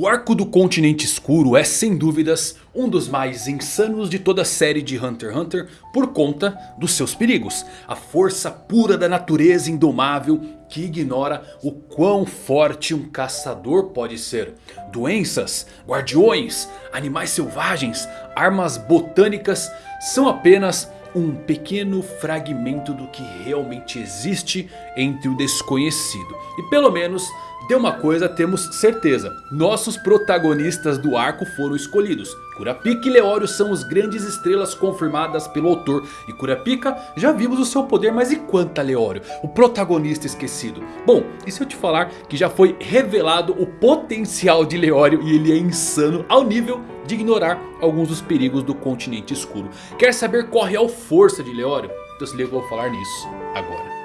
O arco do continente escuro é sem dúvidas um dos mais insanos de toda a série de Hunter x Hunter por conta dos seus perigos. A força pura da natureza indomável que ignora o quão forte um caçador pode ser. Doenças, guardiões, animais selvagens, armas botânicas são apenas um pequeno fragmento do que realmente existe entre o desconhecido. E pelo menos de uma coisa temos certeza. Nossos protagonistas do arco foram escolhidos. Kurapika e Leório são os grandes estrelas confirmadas pelo autor. E Kurapika já vimos o seu poder, mas e quanto a Leório? O protagonista esquecido. Bom, e se eu te falar que já foi revelado o potencial de Leório e ele é insano ao nível de ignorar alguns dos perigos do continente escuro. Quer saber qual a real força de Leório? Então se liga, eu vou falar nisso agora.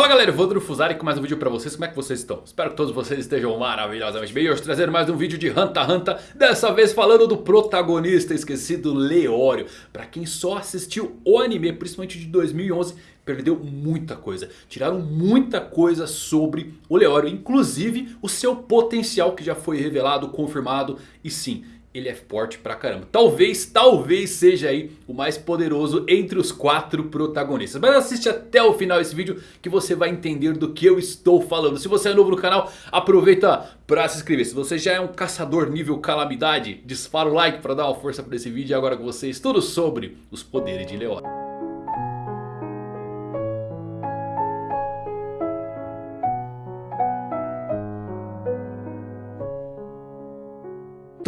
Fala galera, Evandro Fusari com mais um vídeo pra vocês, como é que vocês estão? Espero que todos vocês estejam maravilhosamente bem. Hoje trazendo mais um vídeo de x Hunter Dessa vez falando do protagonista esquecido Leório. Pra quem só assistiu o anime, principalmente de 2011 Perdeu muita coisa, tiraram muita coisa sobre o Leório Inclusive o seu potencial que já foi revelado, confirmado E sim, ele é forte pra caramba. Talvez, talvez seja aí o mais poderoso entre os quatro protagonistas. Mas assiste até o final esse vídeo que você vai entender do que eu estou falando. Se você é novo no canal, aproveita pra se inscrever. Se você já é um caçador nível calamidade, dispara o like pra dar uma força pra esse vídeo. E agora com vocês tudo sobre os poderes de Leório.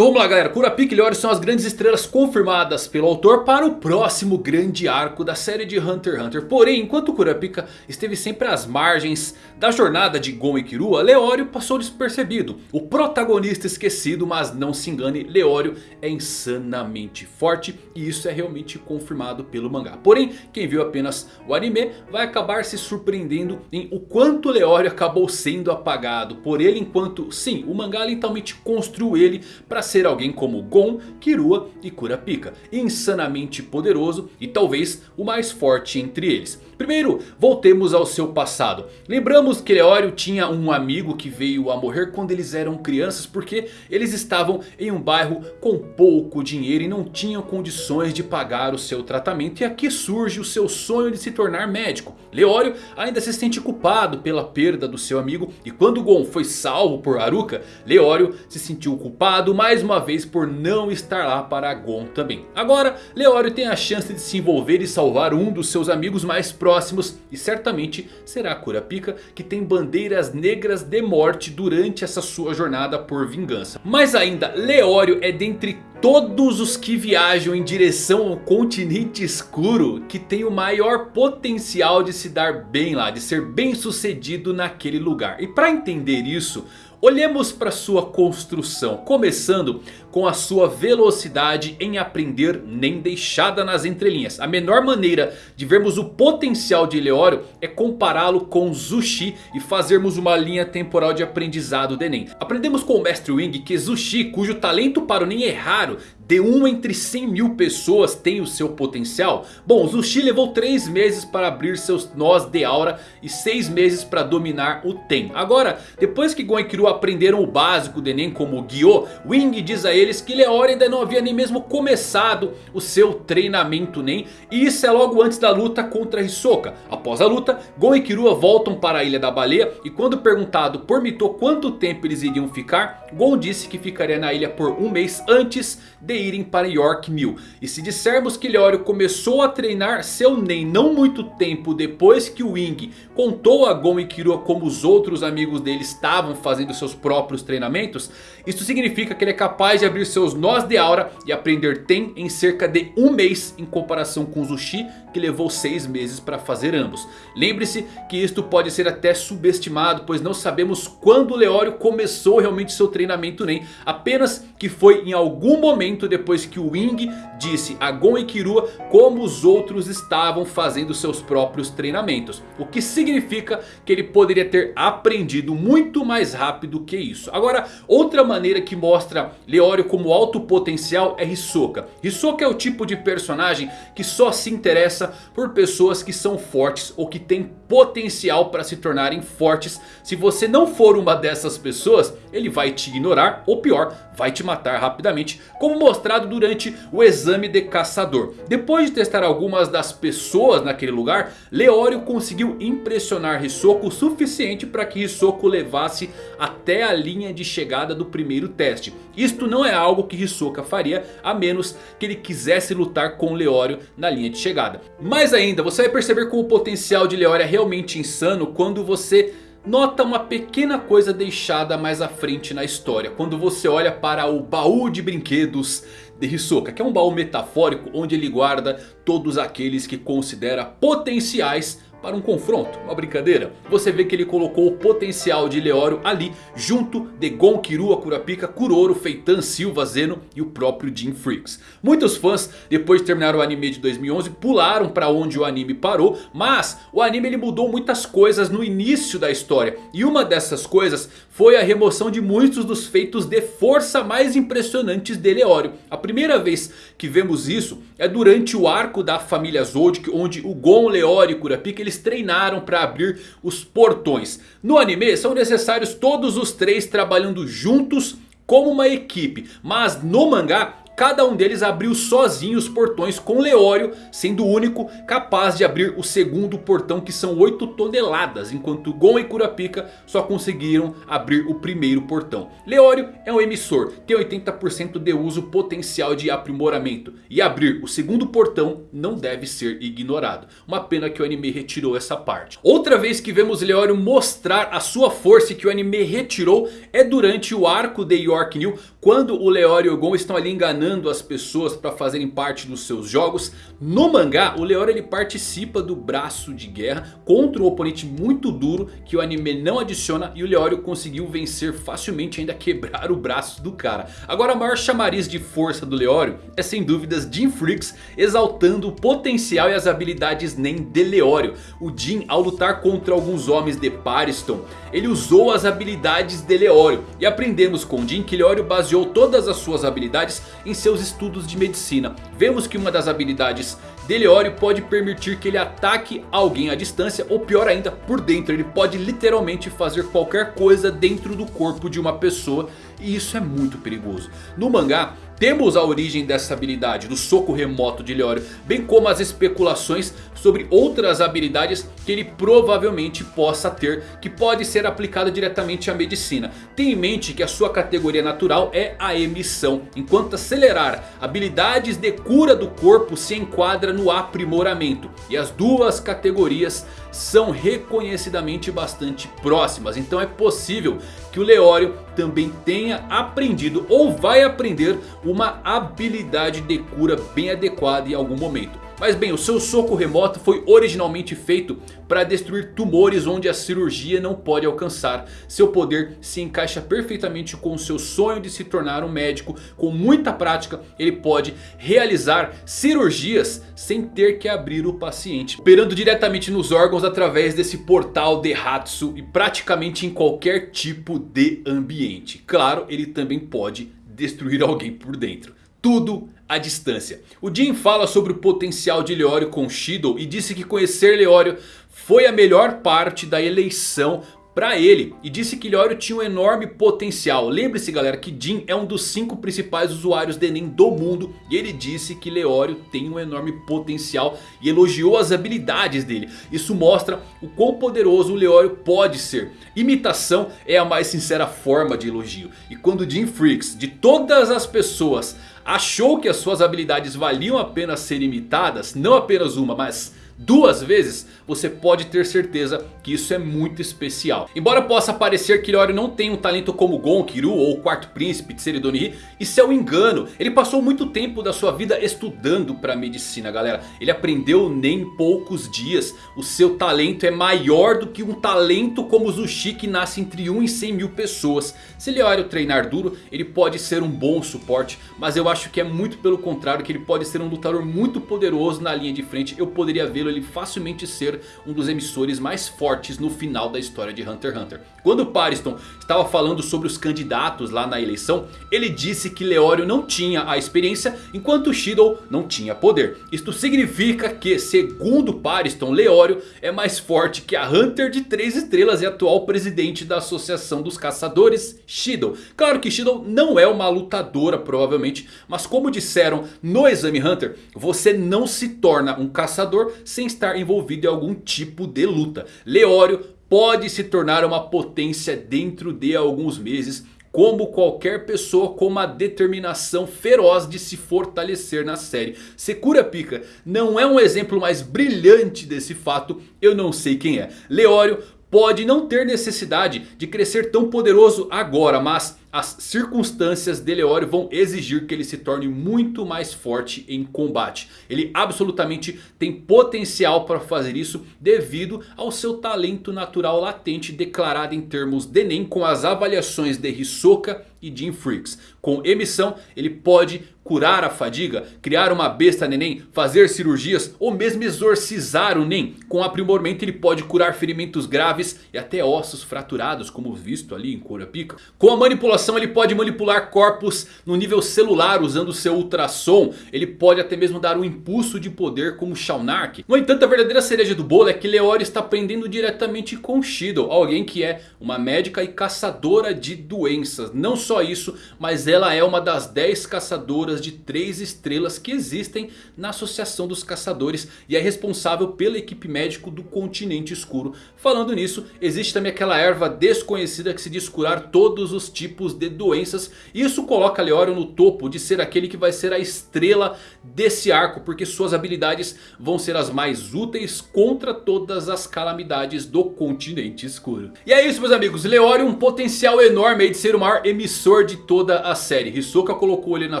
Vamos lá galera, Kurapika e Leori são as grandes estrelas confirmadas pelo autor para o próximo grande arco da série de Hunter x Hunter. Porém, enquanto Kurapika esteve sempre às margens da jornada de Gon e Kirua, Leório passou despercebido. O protagonista esquecido, mas não se engane, Leório é insanamente forte e isso é realmente confirmado pelo mangá. Porém, quem viu apenas o anime vai acabar se surpreendendo em o quanto Leório acabou sendo apagado por ele. Enquanto sim, o mangá lentamente construiu ele para ser alguém como Gon, Kirua e Kurapika. Insanamente poderoso e talvez o mais forte entre eles. Primeiro, voltemos ao seu passado. Lembramos que Leório tinha um amigo que veio a morrer quando eles eram crianças. Porque eles estavam em um bairro com pouco dinheiro e não tinham condições de pagar o seu tratamento. E aqui surge o seu sonho de se tornar médico. Leório ainda se sente culpado pela perda do seu amigo. E quando Gon foi salvo por Haruka, Leório se sentiu culpado mais uma vez por não estar lá para Gon também. Agora, Leório tem a chance de se envolver e salvar um dos seus amigos mais próximos. E certamente será Kurapika que tem bandeiras negras de morte durante essa sua jornada por vingança. Mas ainda Leório é dentre todos os que viajam em direção ao continente escuro que tem o maior potencial de se dar bem lá, de ser bem sucedido naquele lugar. E para entender isso, Olhemos para sua construção, começando com a sua velocidade em aprender nem deixada nas entrelinhas. A menor maneira de vermos o potencial de Leório é compará-lo com Zushi e fazermos uma linha temporal de aprendizado do Enem. Aprendemos com o Mestre Wing que Zushi, cujo talento para o Nen é raro, de 1 entre 100 mil pessoas tem o seu potencial? Bom, Zushi levou 3 meses para abrir seus nós de aura e 6 meses para dominar o Ten. Agora, depois que Gon e Killua aprenderam o básico do Enem como Gyo, Wing diz a eles que Leori ainda não havia nem mesmo começado o seu treinamento Nen. E isso é logo antes da luta contra Hisoka. Após a luta, Gon e Killua voltam para a Ilha da Baleia e quando perguntado por Mito quanto tempo eles iriam ficar, Gon disse que ficaria na ilha por um mês antes de irem para York Mill. E se dissermos que Leório começou a treinar seu Nen não muito tempo depois que o Wing contou a Gon e Killua como os outros amigos dele estavam fazendo seus próprios treinamentos. Isso significa que ele é capaz de abrir seus nós de aura e aprender Ten em cerca de um mês em comparação com Zushi que levou seis meses para fazer ambos. Lembre-se que isto pode ser até subestimado pois não sabemos quando Leório começou realmente seu treinamento Nen. Apenas que foi em algum momento depois que o Wing disse a Gon e Kirua como os outros estavam fazendo seus próprios treinamentos. O que significa que ele poderia ter aprendido muito mais rápido que isso. Agora outra maneira que mostra Leório como alto potencial é Hisoka. Hisoka é o tipo de personagem que só se interessa por pessoas que são fortes ou que têm potencial para se tornarem fortes. Se você não for uma dessas pessoas, ele vai te ignorar ou pior, vai te matar rapidamente. Como mostrado durante o exame de caçador. Depois de testar algumas das pessoas naquele lugar, Leório conseguiu impressionar Hisoka o suficiente para que Hisoka levasse até a linha de chegada do primeiro teste. Isto não é algo que Hisoka faria a menos que ele quisesse lutar com Leório na linha de chegada. Mais ainda, você vai perceber como o potencial de Leório é realmente insano quando você nota uma pequena coisa deixada mais à frente na história. Quando você olha para o baú de brinquedos de Hisoka. Que é um baú metafórico onde ele guarda todos aqueles que considera potenciais para um confronto, uma brincadeira. Você vê que ele colocou o potencial de Leório ali junto de Gon, Kirua, Kurapika, Kuroro, Feitan, Silva, Zeno e o próprio Jim Freaks. Muitos fãs depois de terminar o anime de 2011 pularam para onde o anime parou. Mas o anime ele mudou muitas coisas no início da história. E uma dessas coisas foi a remoção de muitos dos feitos de força mais impressionantes de Leório. A primeira vez que vemos isso é durante o arco da família Zodic onde o Gon, Leório e Kurapika eles treinaram para abrir os portões. No anime são necessários todos os três trabalhando juntos como uma equipe. Mas no mangá Cada um deles abriu sozinho os portões com Leório sendo o único capaz de abrir o segundo portão que são 8 toneladas. Enquanto Gon e Kurapika só conseguiram abrir o primeiro portão. Leório é um emissor, tem 80% de uso potencial de aprimoramento. E abrir o segundo portão não deve ser ignorado. Uma pena que o anime retirou essa parte. Outra vez que vemos Leório mostrar a sua força que o anime retirou é durante o arco de York New. Quando o Leório e o Gon estão ali enganando enganando as pessoas para fazerem parte dos seus jogos. No mangá, o Leório ele participa do braço de guerra contra um oponente muito duro que o anime não adiciona. E o Leório conseguiu vencer facilmente ainda quebrar o braço do cara. Agora a maior chamariz de força do Leório é sem dúvidas Jim Freaks exaltando o potencial e as habilidades nem de Leório. O Jim ao lutar contra alguns homens de Pariston, ele usou as habilidades de Leório. E aprendemos com Jim que Leório baseou todas as suas habilidades em em seus estudos de medicina. Vemos que uma das habilidades de Leório pode permitir que ele ataque alguém à distância ou pior ainda por dentro. Ele pode literalmente fazer qualquer coisa dentro do corpo de uma pessoa e isso é muito perigoso. No mangá temos a origem dessa habilidade do soco remoto de Leório. Bem como as especulações sobre outras habilidades que ele provavelmente possa ter. Que pode ser aplicada diretamente à medicina. Tenha em mente que a sua categoria natural é a emissão. Enquanto acelerar habilidades de cura do corpo se enquadra no aprimoramento. E as duas categorias são reconhecidamente bastante próximas. Então é possível que o Leório também tenha aprendido ou vai aprender uma habilidade de cura bem adequada em algum momento. Mas bem, o seu soco remoto foi originalmente feito para destruir tumores onde a cirurgia não pode alcançar. Seu poder se encaixa perfeitamente com o seu sonho de se tornar um médico. Com muita prática ele pode realizar cirurgias sem ter que abrir o paciente. Operando diretamente nos órgãos através desse portal de Hatsu e praticamente em qualquer tipo de ambiente. Claro, ele também pode destruir alguém por dentro. Tudo à distância. O Jin fala sobre o potencial de Leório com Shido e disse que conhecer Leório foi a melhor parte da eleição para ele. E disse que Leório tinha um enorme potencial. Lembre-se galera que Jin é um dos 5 principais usuários de Enem do mundo. E ele disse que Leório tem um enorme potencial e elogiou as habilidades dele. Isso mostra o quão poderoso o Leório pode ser. Imitação é a mais sincera forma de elogio. E quando Jin Freaks, de todas as pessoas, achou que as suas habilidades valiam a pena ser imitadas. Não apenas uma, mas duas vezes, você pode ter certeza que isso é muito especial. Embora possa parecer que Leório não tem um talento como Gon, Kiru ou o Quarto Príncipe de Seridonihi, isso é um engano. Ele passou muito tempo da sua vida estudando para medicina, galera. Ele aprendeu nem poucos dias. O seu talento é maior do que um talento como Zushi que nasce entre 1 e 100 mil pessoas. Se Leório treinar duro, ele pode ser um bom suporte, mas eu acho que é muito pelo contrário, que ele pode ser um lutador muito poderoso na linha de frente. Eu poderia ver ele facilmente ser um dos emissores mais fortes no final da história de Hunter x Hunter. Quando Pariston estava falando sobre os candidatos lá na eleição, ele disse que Leório não tinha a experiência enquanto Shido não tinha poder. Isto significa que, segundo Pariston, Leório é mais forte que a Hunter de 3 estrelas e atual presidente da Associação dos Caçadores, Shido. Claro que Shido não é uma lutadora provavelmente, mas como disseram no Exame Hunter, você não se torna um caçador sem estar envolvido em algum tipo de luta. Leório pode se tornar uma potência dentro de alguns meses como qualquer pessoa com uma determinação feroz de se fortalecer na série. Sekura Pika não é um exemplo mais brilhante desse fato, eu não sei quem é. Leório pode não ter necessidade de crescer tão poderoso agora, mas as circunstâncias de Leório vão exigir que ele se torne muito mais forte em combate. Ele absolutamente tem potencial para fazer isso devido ao seu talento natural latente declarado em termos de Nen com as avaliações de Hisoka e Jim Freaks. Com emissão ele pode curar a fadiga, criar uma besta neném, fazer cirurgias ou mesmo exorcizar o Nen. Com aprimoramento ele pode curar ferimentos graves e até ossos fraturados como visto ali em Kurapika. Com a manipulação ele pode manipular corpos no nível celular usando seu ultrassom. Ele pode até mesmo dar um impulso de poder como Shaunark. No entanto a verdadeira cereja do bolo é que Leori está aprendendo diretamente com Shido. Alguém que é uma médica e caçadora de doenças. Não só isso, mas ela é uma das 10 caçadoras de 3 estrelas que existem na Associação dos Caçadores. E é responsável pela equipe médico do Continente Escuro. Falando nisso, existe também aquela erva desconhecida que se diz curar todos os tipos de doenças. Isso coloca Leório no topo de ser aquele que vai ser a estrela desse arco. Porque suas habilidades vão ser as mais úteis contra todas as calamidades do Continente Escuro. E é isso meus amigos, Leório um potencial enorme de ser o maior emissor de toda a série. Hisoka colocou ele na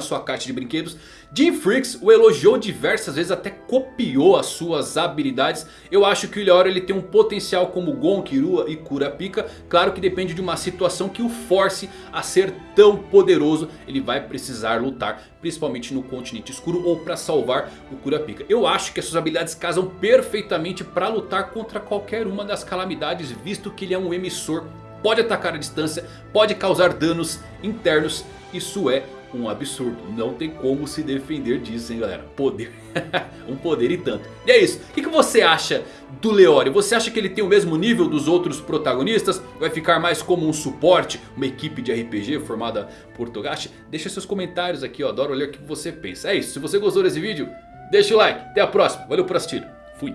sua caixa de brinquedos. Jim Freaks o elogiou diversas vezes, até copiou as suas habilidades. Eu acho que o Leório ele tem um potencial como Gon, Kirua e Kurapika. Claro que depende de uma situação que o force a ser tão poderoso. Ele vai precisar lutar, principalmente no continente escuro ou para salvar o Kurapika. Eu acho que as suas habilidades casam perfeitamente para lutar contra qualquer uma das calamidades. Visto que ele é um emissor, pode atacar à distância, pode causar danos internos. Isso é um absurdo. Não tem como se defender disso, hein galera. Poder. um poder e tanto. E é isso. O que, você acha do Leório? Você acha que ele tem o mesmo nível dos outros protagonistas? Vai ficar mais como um suporte? Uma equipe de RPG formada por Togashi? Deixa seus comentários aqui. Eu adoro ler o que você pensa. É isso. Se você gostou desse vídeo, deixa o like. Até a próxima. Valeu por assistir. Fui.